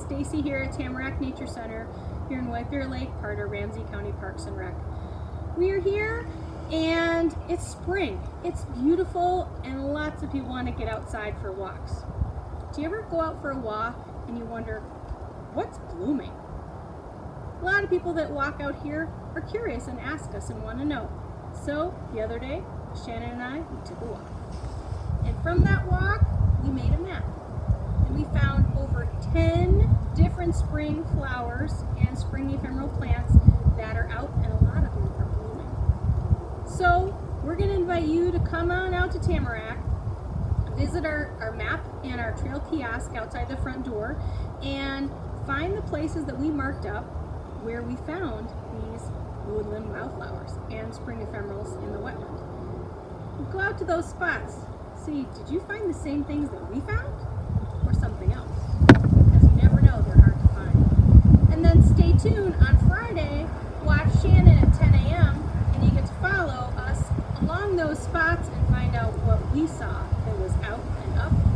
Stacy here at Tamarack Nature Center here in White Bear Lake, part of Ramsey County Parks and Rec. We are here and it's spring. It's beautiful and lots of people want to get outside for walks. Do you ever go out for a walk and you wonder, what's blooming? A lot of people that walk out here are curious and ask us and want to know. So the other day, Shannon and I, we took a walk. And from that walk, we made a map. And we found over 10 different spring flowers and spring ephemeral plants that are out and a lot of them are blooming. So we're going to invite you to come on out to Tamarack, visit our, our map and our trail kiosk outside the front door, and find the places that we marked up where we found these woodland wildflowers and spring ephemerals in the wetland. Go out to those spots. See, did you find the same things that we found? Or something else? Because you never know, they're hard to find. And on Friday, watch Shannon at 10 a.m. and you get to follow us along those spots and find out what we saw that was out and up